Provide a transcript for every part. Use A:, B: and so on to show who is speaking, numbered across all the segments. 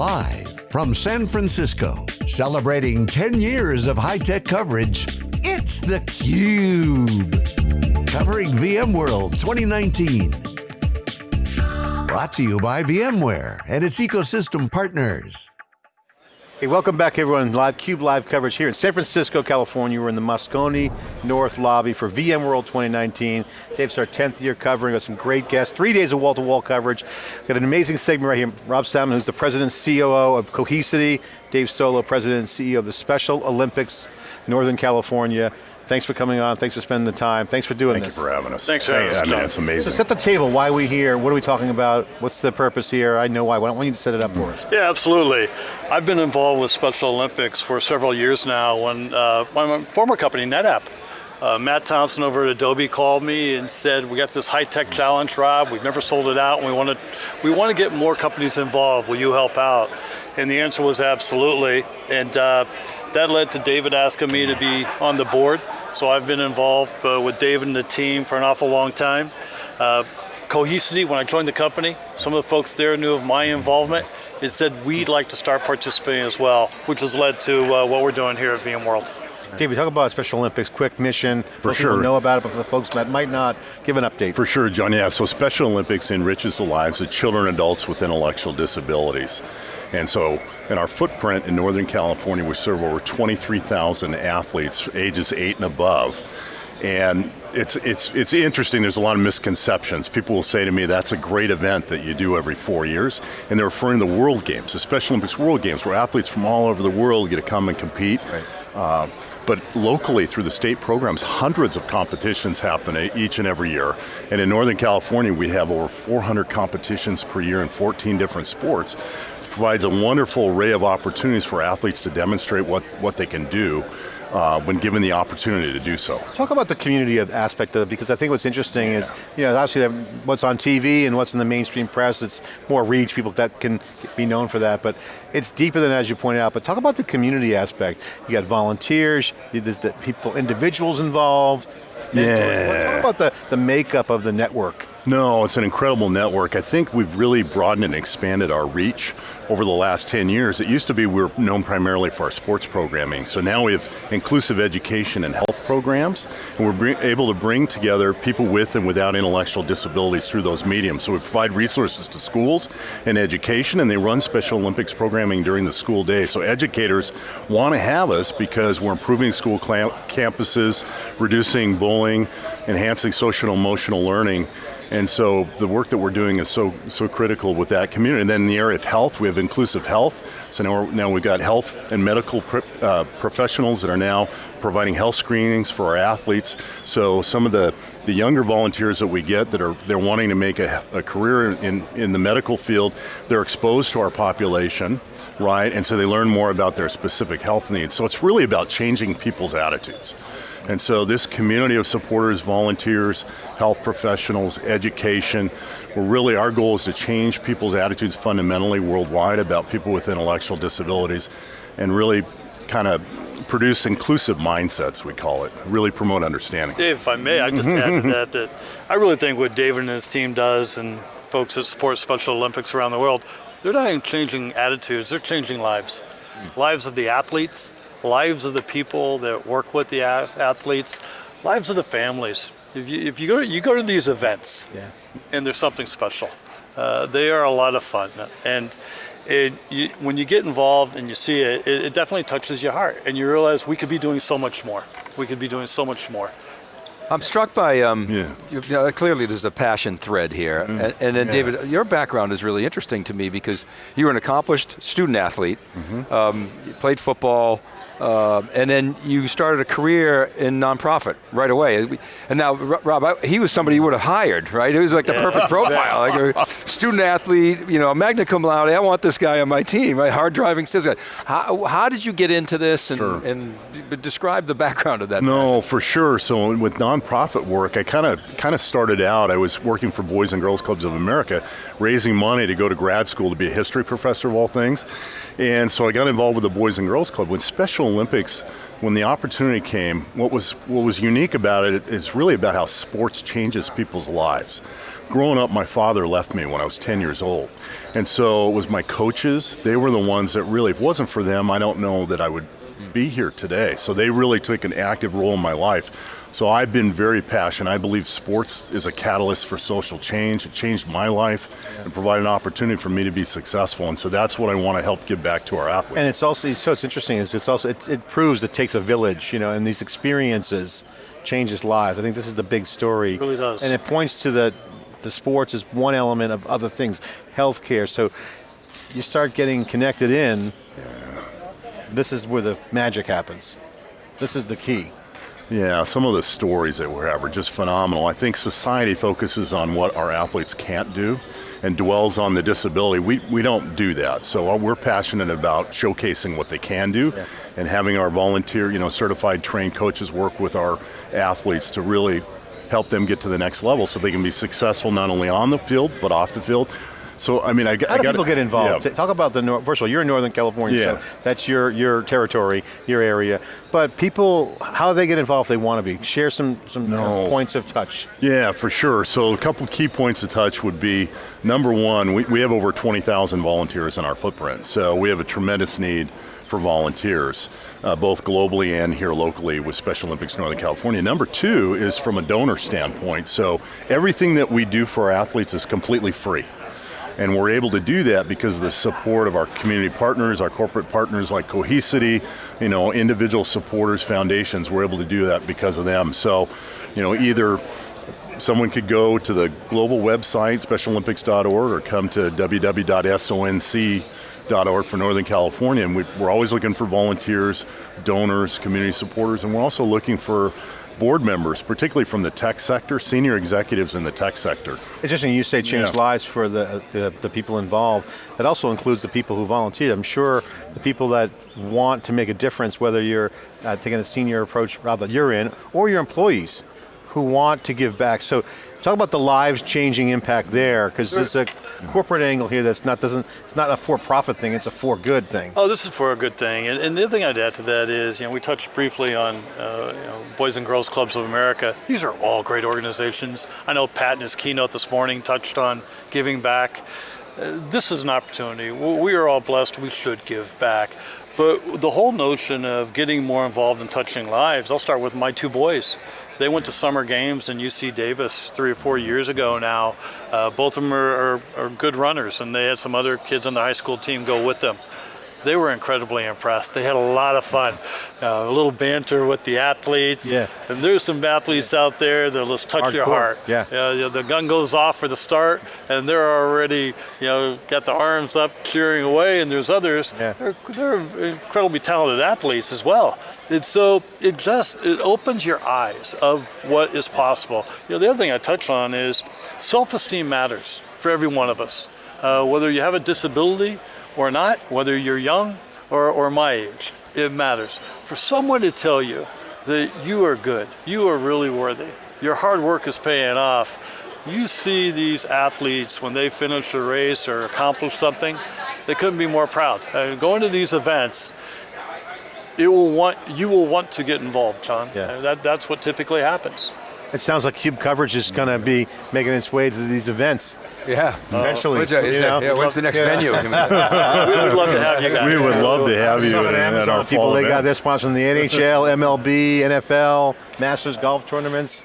A: Live from San Francisco, celebrating 10 years of high-tech coverage, it's theCUBE. Covering VMworld 2019. Brought to you by VMware and its ecosystem partners.
B: Hey, welcome back everyone. Live CUBE live coverage here in San Francisco, California. We're in the Moscone North lobby for VMworld 2019. Dave's our 10th year covering with some great guests. Three days of wall-to-wall -wall coverage. Got an amazing segment right here. Rob Salmon, who's the president COO of Cohesity. Dave Solo, president and CEO of the Special Olympics Northern California. Thanks for coming on, thanks for spending the time, thanks for doing
C: Thank
B: this.
C: Thank you for having us.
D: Thanks for having us.
C: I mean, it's amazing.
B: So set the table, why are we here, what are we talking about, what's the purpose here, I know why, why don't you to set it up for us?
D: Yeah, absolutely. I've been involved with Special Olympics for several years now when uh, my former company, NetApp, uh, Matt Thompson over at Adobe called me and said, we got this high-tech challenge, Rob, we've never sold it out, and we want to we want to get more companies involved, will you help out? And the answer was absolutely, and uh, that led to David asking me to be on the board. So I've been involved uh, with David and the team for an awful long time. Uh, Cohesity, when I joined the company, some of the folks there knew of my involvement. It said we'd like to start participating as well, which has led to uh, what we're doing here at VMworld.
B: David, talk about Special Olympics, quick mission.
C: For sure.
B: Know about it, but for the folks that might not, give an update.
C: For sure, John, yeah, so Special Olympics enriches the lives of children and adults with intellectual disabilities. And so in our footprint in Northern California, we serve over 23,000 athletes, ages eight and above. And it's, it's, it's interesting, there's a lot of misconceptions. People will say to me, that's a great event that you do every four years, and they're referring to the World Games, the Special Olympics World Games, where athletes from all over the world get to come and compete. Right. Uh, but locally, through the state programs, hundreds of competitions happen each and every year. And in Northern California, we have over 400 competitions per year in 14 different sports provides a wonderful array of opportunities for athletes to demonstrate what, what they can do uh, when given the opportunity to do so.
B: Talk about the community aspect of it, because I think what's interesting yeah. is, you know, obviously what's on TV and what's in the mainstream press, it's more reach, people that can be known for that, but it's deeper than as you pointed out, but talk about the community aspect. You got volunteers, there's the people, individuals involved,
C: yeah.
B: Talk about the, the makeup of the network.
C: No, it's an incredible network. I think we've really broadened and expanded our reach over the last 10 years. It used to be we were known primarily for our sports programming, so now we have inclusive education and health programs, and we're able to bring together people with and without intellectual disabilities through those mediums. So we provide resources to schools and education, and they run Special Olympics programming during the school day. So educators want to have us because we're improving school campuses, reducing bullying, enhancing social and emotional learning, and so the work that we're doing is so, so critical with that community. And then in the area of health, we have inclusive health. So now, now we've got health and medical uh, professionals that are now providing health screenings for our athletes. So some of the, the younger volunteers that we get that are they're wanting to make a, a career in, in the medical field, they're exposed to our population, right? And so they learn more about their specific health needs. So it's really about changing people's attitudes. And so this community of supporters, volunteers, health professionals, education, we're really, our goal is to change people's attitudes fundamentally worldwide about people with intellectual disabilities and really kind of produce inclusive mindsets, we call it, really promote understanding.
D: Dave, if I may, I just add to that, that I really think what David and his team does and folks that support Special Olympics around the world, they're not even changing attitudes, they're changing lives. Mm. Lives of the athletes, lives of the people that work with the athletes, lives of the families. If you, if you, go, to, you go to these events yeah. and there's something special, uh, they are a lot of fun. And it, you, when you get involved and you see it, it, it definitely touches your heart and you realize we could be doing so much more. We could be doing so much more.
E: I'm struck by, um, yeah. you know, clearly there's a passion thread here. Mm. And, and, then yeah. David, your background is really interesting to me because you were an accomplished student athlete, mm -hmm. um, you played football, uh, and then you started a career in nonprofit right away. And now, Rob, I, he was somebody you would have hired, right? It was like the yeah. perfect profile, like a student athlete, you know, magna cum laude, I want this guy on my team, right? Hard driving sales guy. How, how did you get into this and, sure. and describe the background of that?
C: No,
E: passion?
C: for sure. So with nonprofit work, I kind of kind of started out, I was working for Boys and Girls Clubs of America, raising money to go to grad school to be a history professor of all things. And so I got involved with the Boys and Girls Club. When Special Olympics, when the opportunity came, what was, what was unique about it is really about how sports changes people's lives. growing up, my father left me when I was 10 years old. And so it was my coaches, they were the ones that really, if it wasn't for them, I don't know that I would be here today. So they really took an active role in my life. So I've been very passionate. I believe sports is a catalyst for social change. It changed my life and provided an opportunity for me to be successful. And so that's what I want to help give back to our athletes.
B: And it's also, so it's interesting, is it's also, it, it proves it takes a village, you know, and these experiences changes lives. I think this is the big story.
D: It really does.
B: And it points to the, the sports as one element of other things, healthcare. So you start getting connected in, yeah. this is where the magic happens. This is the key.
C: Yeah, some of the stories that we have are just phenomenal. I think society focuses on what our athletes can't do and dwells on the disability. We, we don't do that. So uh, we're passionate about showcasing what they can do yeah. and having our volunteer, you know, certified trained coaches work with our athletes to really help them get to the next level so they can be successful not only on the field but off the field so I mean, I,
B: How
C: I
B: do people get involved?
C: Yeah.
B: Talk about the first of all, you're in Northern California,
C: yeah.
B: so that's your your territory, your area. But people, how do they get involved if they want to be? Share some some no. points of touch.
C: Yeah, for sure. So a couple key points of touch would be number one, we, we have over 20,000 volunteers in our footprint, so we have a tremendous need for volunteers. Uh, both globally and here locally with Special Olympics Northern California. Number two is from a donor standpoint. So everything that we do for our athletes is completely free. And we're able to do that because of the support of our community partners, our corporate partners like Cohesity, you know, individual supporters, foundations, we're able to do that because of them. So, you know, either someone could go to the global website, specialolympics.org, or come to www.sonc.org for Northern California, and we, are always looking for volunteers, donors, community supporters, and we're also looking for board members, particularly from the tech sector, senior executives in the tech sector.
B: It's interesting you say change yeah. lives for the, the, the, people involved. That also includes the people who volunteered. I'm sure the people that want to make a difference, whether you're uh, taking a senior approach that you're in, or your employees who want to give back. So talk about the lives changing impact there, because there's a corporate angle here that's not doesn't it's not a for-profit thing, it's a for good thing.
D: Oh, this is for a good thing, and, and the other thing I'd add to that is, you know, we touched briefly on uh, you know, Boys and Girls Clubs of America. These are all great organizations. I know Pat in his keynote this morning touched on giving back. Uh, this is an opportunity. We are all blessed. We should give back. But the whole notion of getting more involved in touching lives, I'll start with my two boys. They went to summer games in UC Davis three or four years ago now. Uh, both of them are, are, are good runners, and they had some other kids on the high school team go with them they were incredibly impressed. They had a lot of fun. Uh, a little banter with the athletes.
B: Yeah.
D: And there's some athletes yeah. out there that'll just touch
B: Hardcore.
D: your heart.
B: Yeah.
D: You know, the gun goes off for the start, and they're already, you know, got the arms up cheering away, and there's others.
B: Yeah.
D: They're, they're incredibly talented athletes as well. And so it just, it opens your eyes of what is possible. You know, the other thing I touch on is self-esteem matters for every one of us. Uh, whether you have a disability, or not, whether you're young or, or my age, it matters. For someone to tell you that you are good, you are really worthy, your hard work is paying off, you see these athletes when they finish a race or accomplish something, they couldn't be more proud. Going to these events, it will want you will want to get involved, John.
B: Yeah.
D: That, that's what typically happens.
B: It sounds like Cube coverage is going to be making its way to these events.
E: Yeah.
B: Eventually.
E: What's, you know, yeah, what's the next yeah. venue? we would
D: love to have you guys.
C: We would love to have you at,
B: at our people. They got this sponsoring the NHL, MLB, NFL, Masters golf tournaments.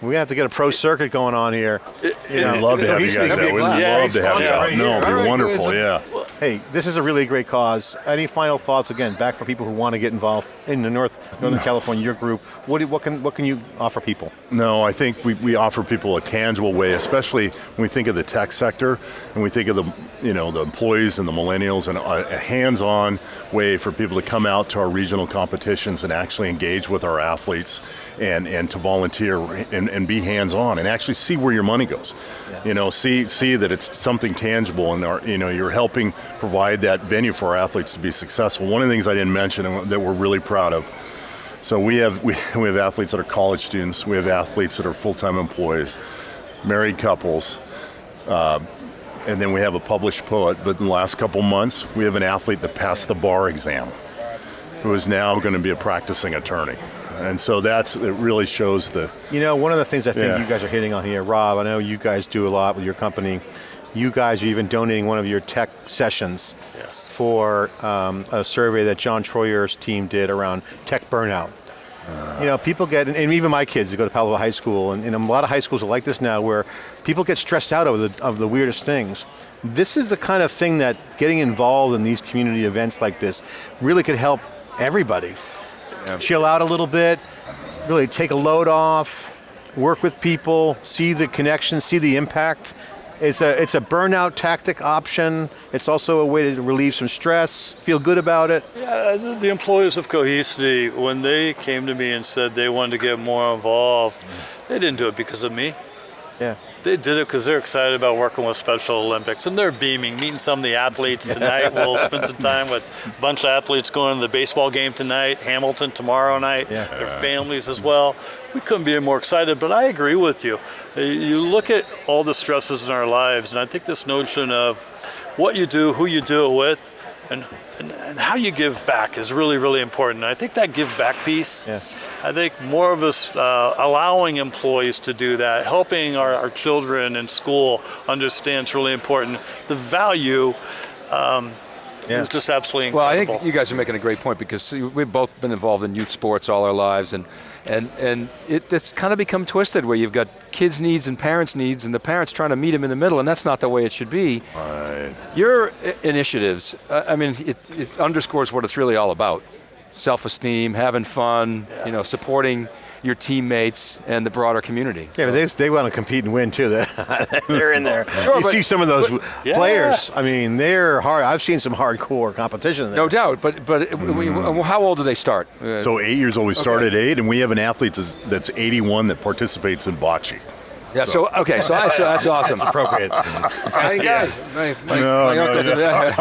B: We have to get a pro circuit going on here.
C: It, you know, We'd love to have you guys there. We'd love to have you out. No, it'd be wonderful, yeah.
B: Hey, this is a really great cause. Any final thoughts, again, back for people who want to get involved in the North, Northern California, your group, what, what, can, what can you offer people?
C: No, I think we, we offer people a tangible way, especially when we think of the tech sector, and we think of the, you know, the employees and the millennials, and a, a hands-on way for people to come out to our regional competitions and actually engage with our athletes and, and to volunteer and, and be hands-on and actually see where your money goes. Yeah. You know, see see that it's something tangible and our, you know, you're helping provide that venue for our athletes to be successful. One of the things I didn't mention that we're really proud of, so we have, we, we have athletes that are college students, we have athletes that are full-time employees, married couples, uh, and then we have a published poet, but in the last couple months, we have an athlete that passed the bar exam, who is now going to be a practicing attorney. And so that's, it really shows the,
B: You know, one of the things I think
C: Yeah.
B: you guys are hitting on here, Rob, I know you guys do a lot with your company. You guys are even donating one of your tech sessions
D: Yes.
B: for um, a survey that John Troyer's team did around tech burnout. you know, people get, and even my kids who go to Palo Alto High School, and, and a lot of high schools are like this now, where people get stressed out over the, of the weirdest things. This is the kind of thing that getting involved in these community events like this really could help everybody. Chill out a little bit, really take a load off, work with people, see the connection, see the impact. It's a, it's a burnout tactic option. It's also a way to relieve some stress, feel good about it.
D: Yeah, the- the employees of Cohesity, when they came to me and said they wanted to get more involved, they didn't do it because of me.
B: Yeah.
D: They did it because they're excited about working with Special Olympics and they're beaming, meeting some of the athletes tonight. we'll spend some time with a bunch of athletes going to the baseball game tonight, Hamilton tomorrow night,
B: Yeah.
D: their families as well. We couldn't be more excited, but I agree with you. Uh, You look at all the stresses in our lives, and I think this notion of what you do, who you do it with, and, and, and how you give back is really, really important. And I think that give back piece,
B: Yeah.
D: I think more of us uh, allowing employees to do that, helping our, our children in school understand it's really important. The value um,
B: Yeah.
D: is just absolutely incredible.
E: Well, I think you guys are making a great point because we've both been involved in youth sports all our lives, and and and it, it's kind of become twisted where you've got kids' needs and parents' needs, and the parents trying to meet them in the middle, and that's not the way it should be. Your initiatives, I mean, it, it underscores what it's really all about: self-esteem, having fun, you know, supporting your teammates and the broader community.
B: Yeah, but they, they want to compete and win too. They're in there.
E: Sure,
B: you
E: but-
B: see some of those
D: Yeah.
B: players. I mean, they're hard. I've seen some hardcore competition. There.
E: No doubt, but but we- mm. how old do they start?
C: So eight years old, we start at eight, and we have an athlete that's, that's 81 that participates in bocce.
E: Yeah, so okay, so, I, so that's awesome.
B: appropriate.
E: Italian guy. My, my,
C: No,
E: my
C: no,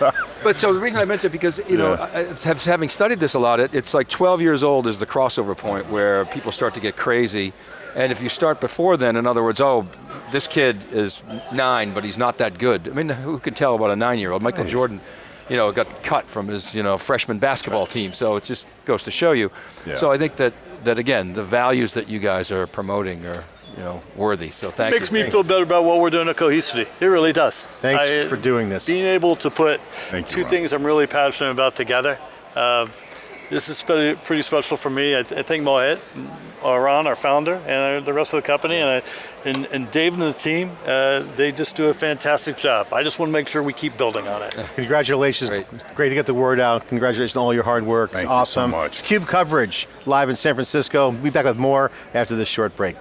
E: uncle but so the reason I mentioned it because you know,
C: Yeah.
E: I, I- have, having studied this a lot, it, it's like 12 years old is the crossover point where people start to get crazy, and if you start before then, in other words, oh, this kid is nine, but he's not that good. I mean, who can tell about a nine-year-old? Michael Jordan. You know, got cut from his you know freshman basketball team, so it just goes to show you.
C: Yeah.
E: So I think that that again, the values that you guys are promoting are you know worthy. So thank
D: makes
E: you.
D: me feel better about what we're doing at Cohesity. It really does.
B: Thanks for doing this.
D: Being able to put
C: Thank
D: two
C: Ron.
D: things I'm really passionate about together. Um, this is pretty, pretty special for me. I, th- I think Mohit, uh, Ron, our founder, and uh, the rest of the company, and, I, and, and Dave and the team, uh, they just do a fantastic job. I just want to make sure we keep building on it.
B: Congratulations.
E: Great.
B: Great. to get the word out. Congratulations on all your hard work.
C: Thank
B: it's
C: you so
B: awesome.
C: much.
B: Cube coverage live in San Francisco. We'll be back with more after this short break.